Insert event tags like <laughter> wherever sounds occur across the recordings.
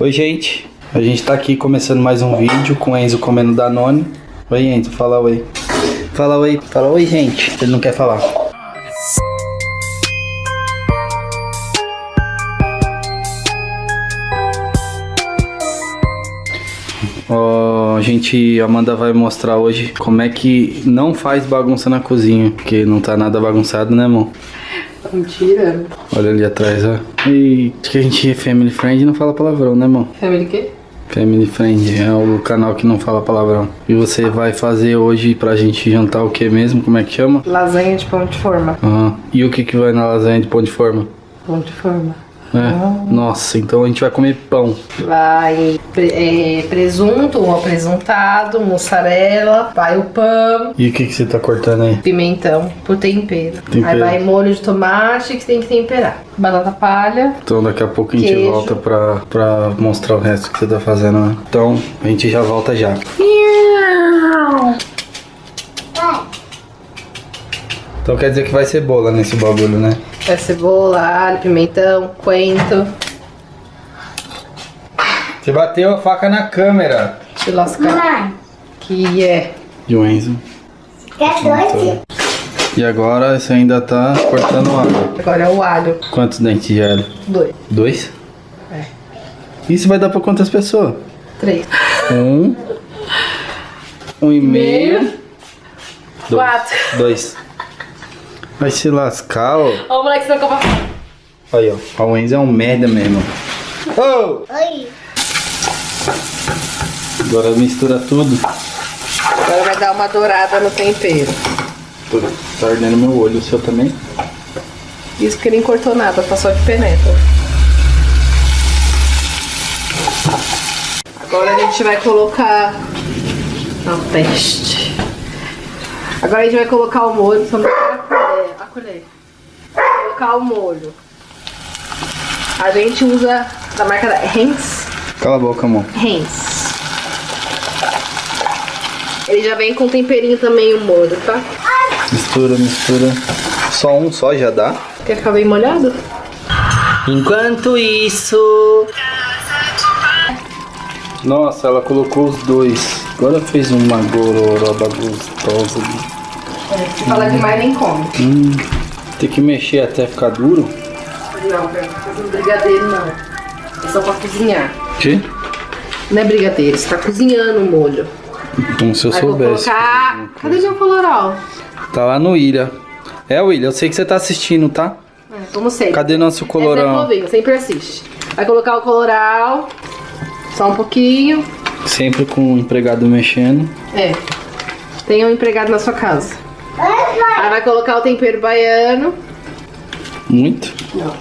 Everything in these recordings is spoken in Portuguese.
Oi, gente. A gente tá aqui começando mais um vídeo com o Enzo comendo Danone. Oi, Enzo, fala oi. Fala oi. Fala oi, gente. Ele não quer falar. Ó, a gente, a Amanda vai mostrar hoje como é que não faz bagunça na cozinha, porque não tá nada bagunçado, né, amor? Mentira. Olha ali atrás, ó. E que a gente é family friend e não fala palavrão, né, amor? Family quê? Family Friend é o canal que não fala palavrão. E você vai fazer hoje pra gente jantar o que mesmo? Como é que chama? Lasanha de pão de forma. Aham. E o que que vai na lasanha de pão de forma? Pão de forma. É. Nossa, então a gente vai comer pão. Vai é, presunto ou apresuntado, mussarela, vai o pão, E o que que você tá cortando aí? pimentão pro tempero. Tempero. Aí vai molho de tomate que tem que temperar. Batata palha. Então daqui a pouco a gente Queijo. volta pra, pra mostrar o resto que você tá fazendo, né? Então a gente já volta já. Então quer dizer que vai cebola nesse bagulho, né? Vai cebola, alho, pimentão, coentro. Você bateu a faca na câmera. Deixa eu lascar. Mãe, Que é. E o Enzo. quer doce? E agora você ainda tá cortando alho. Agora é o alho. Quantos dentes de alho? Dois. Dois? É. Isso vai dar pra quantas pessoas? Três. Um. Um e meio. Meio. Dois. Quatro. Dois. Vai se lascar, ó. Ó o moleque se não Aí, ó. O Enzo é um merda mesmo. Oh! Oi. Agora mistura tudo. Agora vai dar uma dourada no tempero. Tô- Tá ardendo meu olho, o seu também? Isso porque nem cortou nada, tá só de penetra. Agora a gente vai colocar a peste. Agora a gente vai colocar o molho, só a colher. Colocar o molho. A gente usa da marca da Heinz. Cala a boca, amor. Heinz. Ele já vem com temperinho também o molho, tá? Mistura, mistura. Só um só já dá? Quer ficar bem molhado? Enquanto isso. Nossa, ela colocou os dois. Agora fez uma gororoba gostosa. Se falar demais nem come. Hum, tem que mexer até ficar duro. Não, pra fazer um brigadeiro não. É só pra cozinhar. Que? Não é brigadeiro, você tá cozinhando o molho. Então se eu Aí vou soubesse. colocar. Cadê o coloral? Tá lá no Ilha. É, William, eu sei que você tá assistindo, tá? É, como sempre. Cadê nosso Essa é novinho, sempre assiste. Vai colocar o coloral. Só um pouquinho. Sempre com o empregado mexendo. É. Tem um empregado na sua casa. Aí vai colocar o tempero baiano. Muito. Não.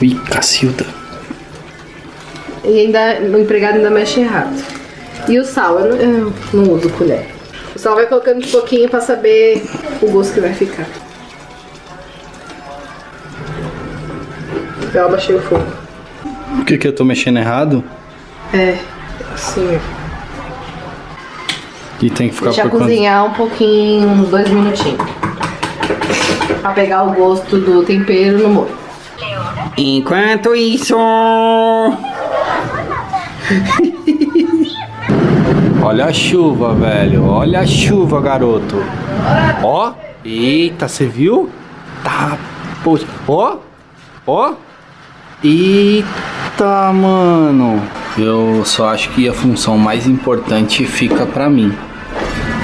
Ui, Cacilda. E ainda o empregado ainda mexe errado. E o sal, eu não, eu não uso colher. O sal vai colocando de pouquinho pra saber o gosto que vai ficar. Eu abaixei o fogo. Por que, que eu tô mexendo errado? É, assim. E tem que ficar Deixa cozinhar um pouquinho, uns dois minutinhos. Pra pegar o gosto do tempero no molho. Enquanto isso. <laughs> Olha a chuva, velho. Olha a chuva, garoto. Ó. Eita, você viu? Tá. Poxa. Ó. Ó. Eita, mano. Eu só acho que a função mais importante fica pra mim.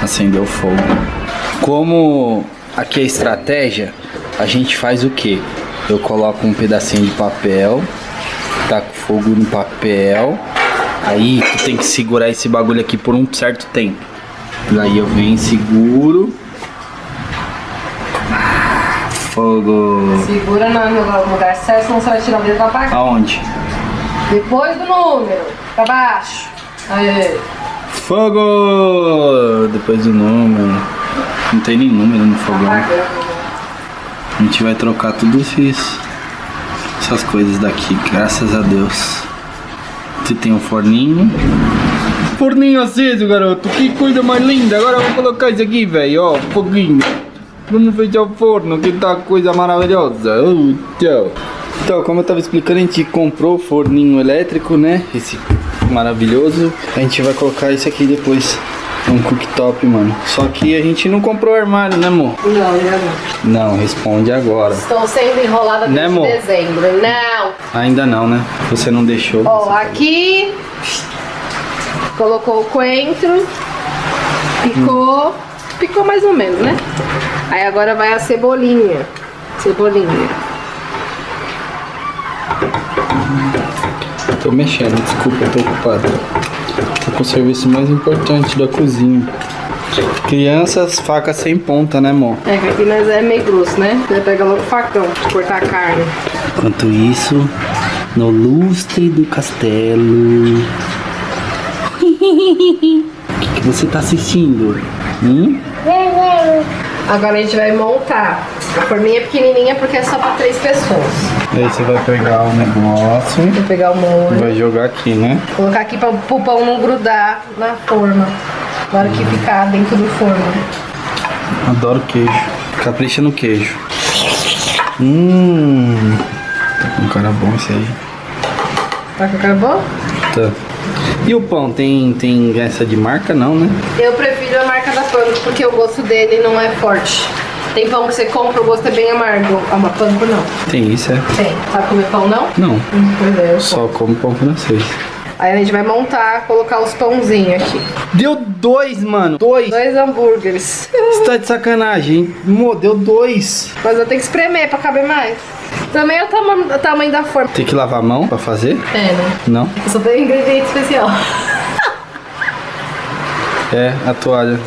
Acender o fogo. Como aqui é estratégia, a gente faz o que? Eu coloco um pedacinho de papel, taco fogo no papel, aí tu tem que segurar esse bagulho aqui por um certo tempo. Daí eu venho, seguro. Fogo. Segura no no lugar certo, senão você vai tirar o dedo pra baixo. Aonde? Depois do número, pra baixo. Aí. Fogo! Depois do número. Não tem nem número no fogão. A gente vai trocar tudo isso. Essas coisas daqui, graças a Deus. Você tem um forninho. Forninho aceso, garoto. Que coisa mais linda. Agora eu vou colocar isso aqui, velho. Ó, foguinho. Vamos fechar o forno, que tá coisa maravilhosa. Oh, tchau. Então, como eu tava explicando, a gente comprou o forninho elétrico, né? Esse maravilhoso. A gente vai colocar esse aqui depois. Um cooktop, mano. Só que a gente não comprou armário, né, amor? Não, ainda não. Não, responde agora. Estou sendo enrolada Né, desde amor? dezembro. Não. Ainda não, né? Você não deixou. Ó, aqui colocou o coentro, picou, picou mais ou menos, né? Aí agora vai a cebolinha, cebolinha. Tô mexendo, desculpa, eu tô ocupado. Tô com o serviço mais importante da cozinha. Crianças, faca sem ponta, né, amor? É que aqui nós é meio grosso, né? Você pega logo o facão de cortar a carne. Enquanto isso, no lustre do castelo. O <laughs> que, que você tá assistindo? Hum? Agora a gente vai montar. A forminha é pequenininha porque é só pra três pessoas. Aí você vai pegar o negócio Vou pegar o e molho, vai jogar aqui, né? colocar aqui pra o pão não grudar na forma. Na hora que ficar dentro do forno. Adoro queijo. Capricha no queijo. Hum. Tá com cara bom esse aí. Tá com cara boa? Tá. E o pão, tem, tem essa de marca não, né? Eu prefiro a marca da Panko porque o gosto dele não é forte. Tem pão que você compra, o gosto é bem amargo. Ah, uma Panko não. Tem isso, é? Tem. Sabe comer pão não? Não. Hum, Pois é, eu Só como pão francês. Aí a gente vai montar, colocar os pãozinhos aqui. Deu dois, mano. Dois. Dois hambúrgueres. Você tá de sacanagem. Mo, deu dois. Mas eu tenho que espremer pra caber mais. Também é o, tama- o tamanho da forma. Tem que lavar a mão pra fazer? É, né? Não. Eu só tenho ingrediente especial. É, a toalha.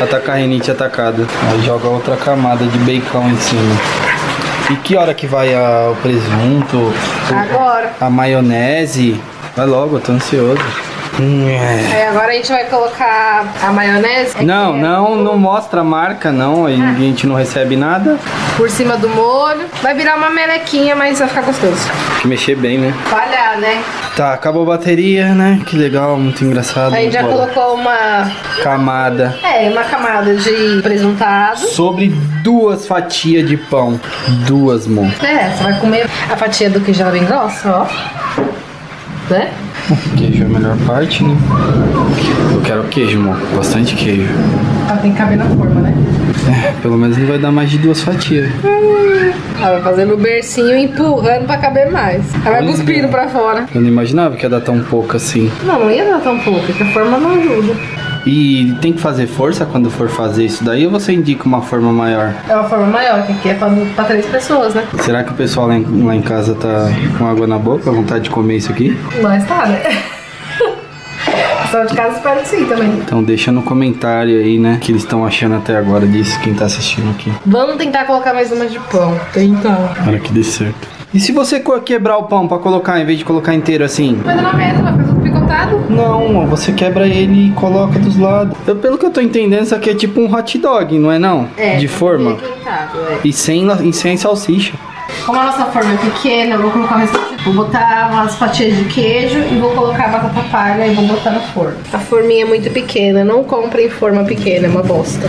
Ataca a rinite atacada. Aí joga outra camada de bacon em cima. E que hora que vai a- o presunto? Agora. A maionese? Vai logo, eu tô ansioso. Hum, é. Aí agora a gente vai colocar a maionese. Não, É, não, não mostra a marca, não. Aí a gente não recebe nada. Por cima do molho. Vai virar uma melequinha, mas vai ficar gostoso. Tem que mexer bem, né? Falhar, né? Tá, acabou a bateria, né? Que legal, muito engraçado. A gente já colocou uma. Camada. É, uma camada de presuntado. Sobre duas fatias de pão. Duas, mon. É, você vai comer a fatia do queijo ela bem grossa, ó. Né? Queijo é a melhor parte, né? Eu quero queijo, amor. Bastante queijo. Ela tem que caber na forma, né? É, pelo menos não vai dar mais de duas fatias. Ela vai fazendo o bercinho e empurrando pra caber mais. Ela vai cuspindo pra fora. Eu não imaginava que ia dar tão pouco assim. Não, não ia dar tão pouco, porque a forma não ajuda. E tem que fazer força quando for fazer isso daí ou você indica uma forma maior? É uma forma maior, que aqui é pra, pra três pessoas, né? Será que o pessoal lá em, lá em casa tá com água na boca, vontade de comer isso aqui? Mas tá, né? <laughs> De casa espero que sim também. Então deixa no comentário aí, né? O que eles estão achando até agora disso, quem tá assistindo aqui. Vamos tentar colocar mais uma de pão. Tentar. Para que dê certo. E se você quebrar o pão pra colocar, em vez de colocar inteiro assim? Vai dar na mesa, Não, você quebra ele e coloca dos lados. Eu, pelo que eu tô entendendo, isso aqui é tipo um hot dog, não é não? É. De forma. é. E sem, e sem salsicha. Como a nossa forma é pequena, eu vou colocar o restante. Vou botar umas fatias de queijo e vou colocar a batata palha e vou botar no forno. A forminha é muito pequena, não comprem forma pequena, é uma bosta.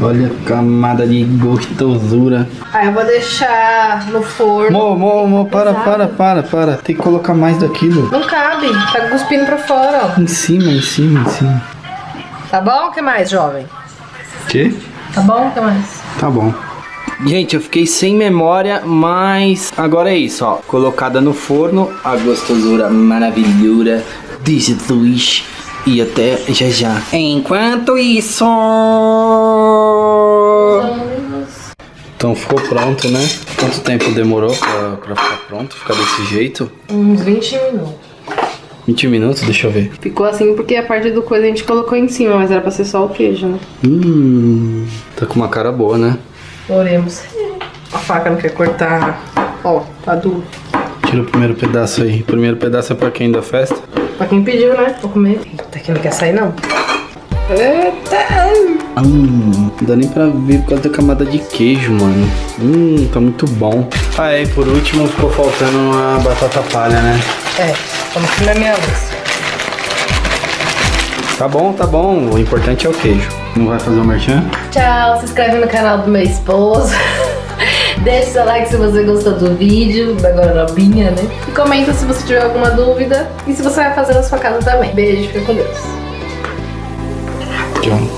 Olha a camada de gostosura. Aí eu vou deixar no forno. Mo, mo, mo, para, para, para, para. Tem que colocar mais daquilo. Não cabe, tá cuspindo pra fora, Em cima, em cima, em cima. ó. Tá bom? O que mais, jovem? Que? Tá bom? O que mais? Tá bom. Gente, eu fiquei sem memória, mas agora é isso, ó. Colocada no forno, a gostosura maravilhosa de Jesus. E até já já. Enquanto isso. Ficou pronto, né? Quanto tempo demorou pra, pra ficar pronto? Ficar desse jeito? Uns 20 minutos. 20 minutos, deixa eu ver. Ficou assim porque a parte do coisa a gente colocou em cima, mas era pra ser só o queijo, né? Hum, tá com uma cara boa, né? Oremos. A faca não quer cortar. Ó, tá duro. Tira o primeiro pedaço aí. O primeiro pedaço é pra quem da festa? Pra quem pediu, né? Vou comer. Eita, que não quer sair, não. Eita! Hum, não dá nem pra ver por causa da camada de queijo, mano. Hum, tá muito bom. Ah, é, e por último ficou faltando uma batata palha, né? É, vamos comer minha luz. Tá bom, tá bom. O importante é o queijo. Não vai fazer o merchan? Tchau, se inscreve no canal do meu esposo. <laughs> Deixe seu like se você gostou do vídeo, da gorobinha, né? E comenta se você tiver alguma dúvida e se você vai fazer na sua casa também. Beijo, fica com Deus. Tchau.